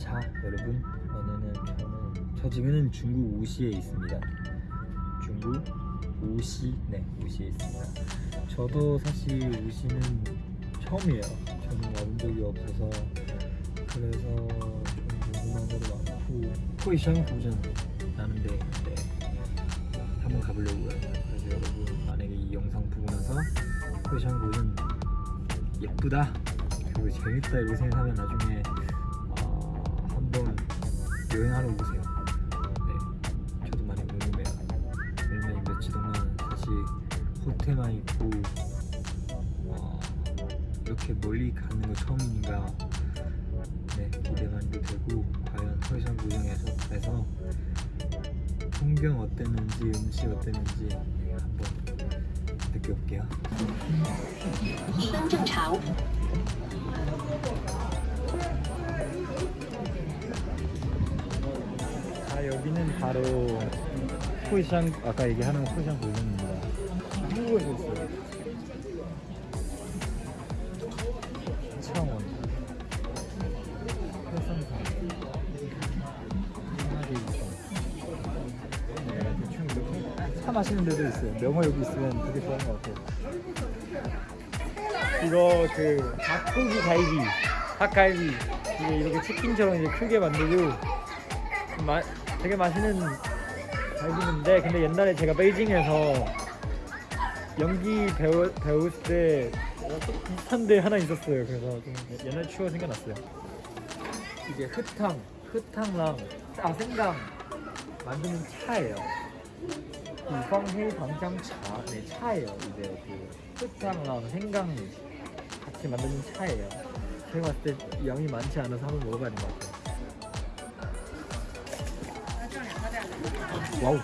자 여러분. 오늘은 저는 저 지금은 중국 우시에 있습니다. 중국 우시? 네 우시에 있습니다. 저도 사실 우시는 처음이에요. 저는 와본 적이 없어서. 그래서 좀 궁금한 것도 많고. 호이샹 도전 나는데 네, 한번 가보려고요. 그래서 여러분 만약에 이 영상 보고 나서 호이샹 도전 예쁘다 그리고 재밌다 이렇게 생각하면 나중에 여행하러 오세요. 네, 저도 많이 궁금해요. 왜냐면 이 며칠 동안 사실 호텔만 있고 어, 이렇게 멀리 가는 거 처음이니까 네, 기대 많이 되고 과연 토이션 구경에서 에서 풍경 어땠는지 음식 어땠는지 네, 한번 느껴볼게요. 여기는 바로 후이샹 아까 얘기하는 후이샹 골룸입니다. 한국에서 있어요 창원. 해상산 네, 대충 이렇게. 차 마시는 데도 있어요. 명호 여기 있으면 되게 좋아하는 것 같아요. 이거 그 닭고기 갈비 닭갈비. 이게 이렇게 치킨처럼 이제 크게 만들고 마, 되게 맛있는 갈비인데 근데 옛날에 제가 베이징에서 연기 배우, 배웠을 때 비슷한 데 하나 있었어요. 그래서 좀 옛날 추억 생각났어요. 이게 흑탕 흑탕랑 아 생강 만드는 차예요. 이방해 방장차 네 차예요. 이제 그 흑탕랑 생강 같이 만드는 차예요. 제가 봤을 때 양이 많지 않아서 한번 먹어봐야 될 것 같아요 와우.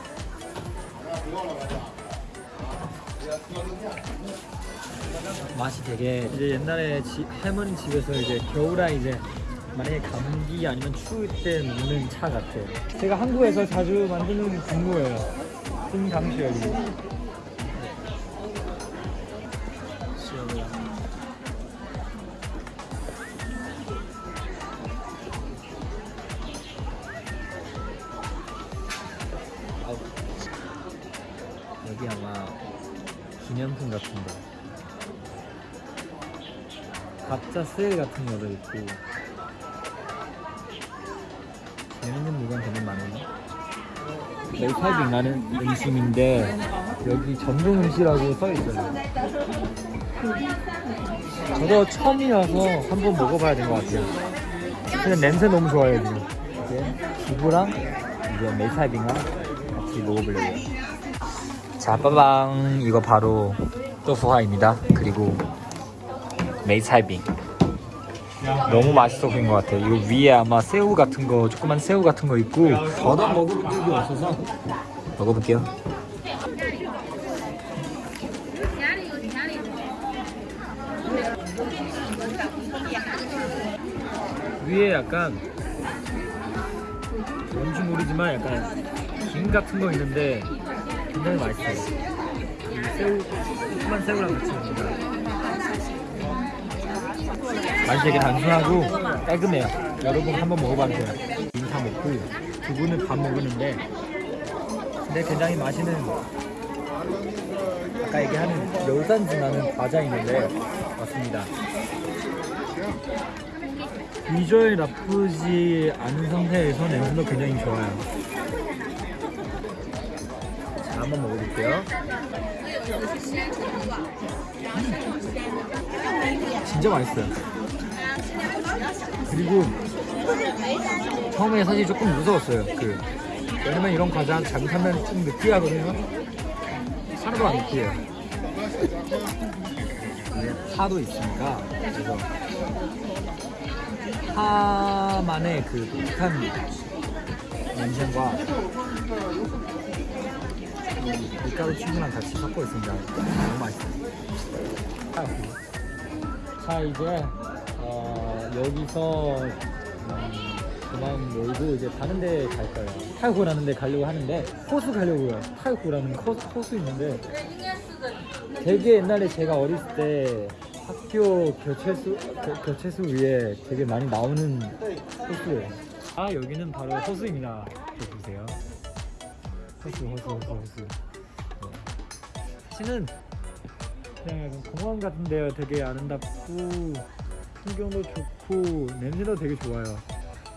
맛이 되게 이제 옛날에 지, 할머니 집에서 이제 겨울에 이제 만약에 감기 아니면 추울 때 먹는 차 같아요. 제가 한국에서 자주 만드는 국물이에요. 승강수열이. 가짜 세일 같은 거도 있고. 재밌는 물건 되게 많아요 메이카빙라는 음식인데 여기 전통 음식이라고 써있어요. 저도 처음이라서 한번 먹어봐야 될 것 같아요. 근데 냄새 너무 좋아요 지금. 이제 두부랑 이제 메이카빙랑 같이 먹어보려고요. 자 빠방 이거 바로 또푸화입니다. 그리고 메이차이빙. 너무 맛있어 보인 것 같아요. 이거 위에 아마 새우 같은 거 조그만 새우 같은 거 있고. 저도 먹어본 적이 없어서. 먹어볼게요. 위에 약간 뭔지 모르지만 약간 김 같은 거 있는데 굉장히 맛있어요. 이 새우 조그만 새우랑 같이 먹는다 맛이 되게 단순하고 깔끔해요. 여러분 한번 먹어봐도 돼요. 인사 먹고 두 분은 밥 먹었는데 근데 굉장히 맛있는 아까 얘기하는 멸산지 나는 과자 있는데 맞습니다. 비주얼 나쁘지 않은 상태에서 냄새도 굉장히 좋아요. 자 한번 먹어볼게요 진짜 맛있어요. 그리고 처음에 사실 조금 무서웠어요. 그 왜냐면 이런 과자 잘못하면 좀 느끼하거든요. 하나도 안 느끼해요. 파도 있으니까 그래서 파만의 그 독한 냄새와 이 밀가루 친구랑 같이 섞어 있습니다. 너무 맛있어요 자 이제 어, 여기서 음, 그만 놀고 이제 다른 데 갈 거예요 타이호라는 데 가려고 하는데 호수 가려고요 타이호라는 호수, 호수 있는데 되게 옛날에 제가 어렸을 때 학교 교체수 교, 교체수 위에 되게 많이 나오는 호수예요 아 여기는 바로 호수입니다. 저 보세요. 호수 호수 호수 호수. 네. 사실은 그냥 약간 공원 같은데요. 되게 아름답고 풍경도 좋고 냄새도 되게 좋아요.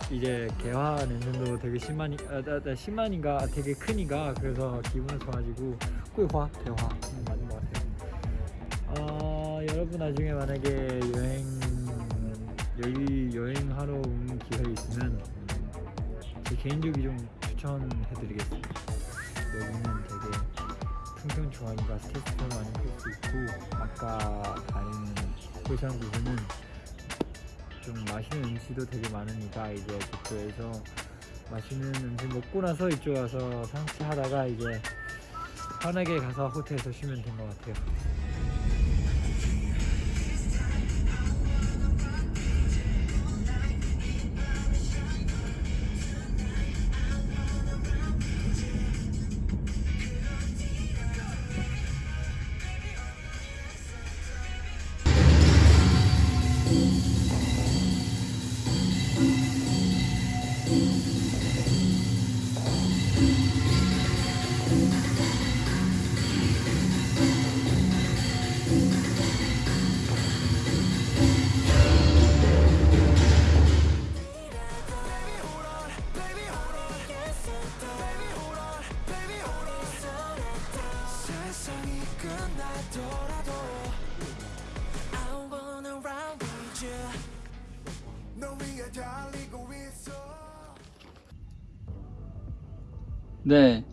이제 개화 냄새도 되게 심하니 아, 나, 나 심하니까 되게 크니까 그래서 기분은 좋아지고 꿀화 대화 음, 맞는 것 같아요. 아 여러분 나중에 만약에 여행 여기 여행하러 온 기회 있으면 제 개인적으로 좀 추천해드리겠습니다. 여기는 되게 풍경 좋아하니까 스트레스도 많이 풀 수 있고 아까 다니는 고시한 부분은 좀 맛있는 음식도 되게 많으니까 이제 그쪽에서 맛있는 음식 먹고 나서 이쪽 와서 상치하다가 이제 편하게 가서 호텔에서 쉬면 된 것 같아요. 끝나더라도 I wanna ride with you 너 위에 달리고 있어 네.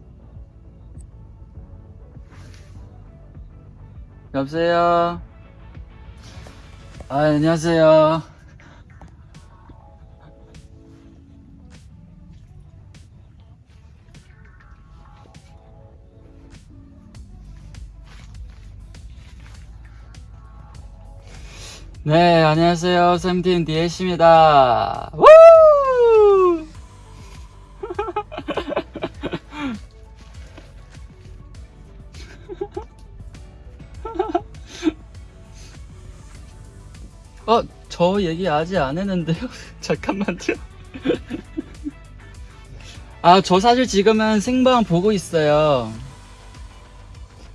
여보세요? 아, 안녕하세요. 네, 안녕하세요. 샘팀 DS입니다. 우! 어, 저 얘기 아직 안 했는데요. 잠깐만요. 아, 저 사실 지금은 생방 보고 있어요.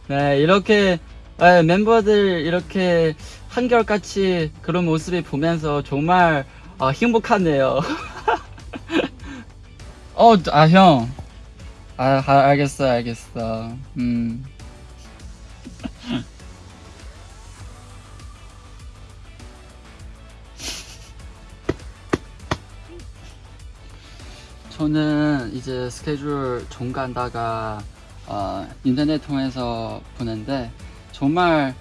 네, 이렇게 네, 멤버들 이렇게 한결같이 그런 모습을 보면서 정말 아, 행복하네요. 어, 아, 형. 아, 아, 알겠어, 알겠어. 음. 저는 이제 스케줄 종간다가 어, 인터넷 통해서 보는데 정말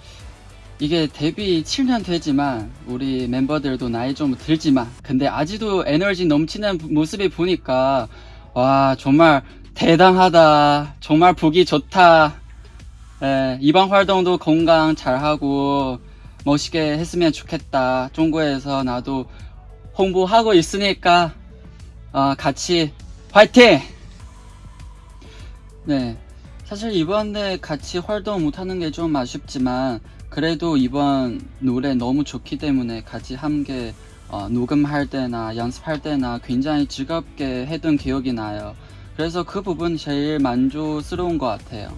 이게 데뷔 7년 되지만 우리 멤버들도 나이 좀 들지만 근데 아직도 에너지 넘치는 모습을 보니까 와 정말 대단하다 정말 보기 좋다 예, 이번 활동도 건강 잘하고 멋있게 했으면 좋겠다 중국에서 나도 홍보하고 있으니까 어, 같이 화이팅! 네. 사실 이번에 같이 활동 못하는 게 좀 아쉽지만, 그래도 이번 노래 너무 좋기 때문에 같이 함께 어, 녹음할 때나 연습할 때나 굉장히 즐겁게 했던 기억이 나요. 그래서 그 부분 제일 만족스러운 것 같아요.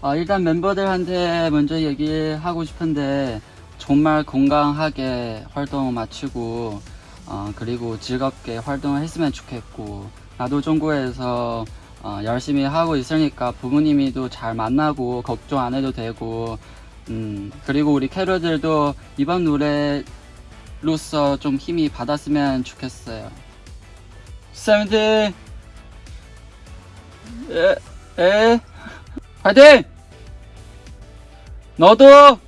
어, 일단 멤버들한테 먼저 얘기하고 싶은데 정말 건강하게 활동 마치고 어, 그리고 즐겁게 활동을 했으면 좋겠고 나도 중국에서 어, 열심히 하고 있으니까 부모님이도 잘 만나고 걱정 안 해도 되고 음, 그리고 우리 캐롤들도 이번 노래로서 좀 힘이 받았으면 좋겠어요 세븐틴 에, 에. 화이팅! 너도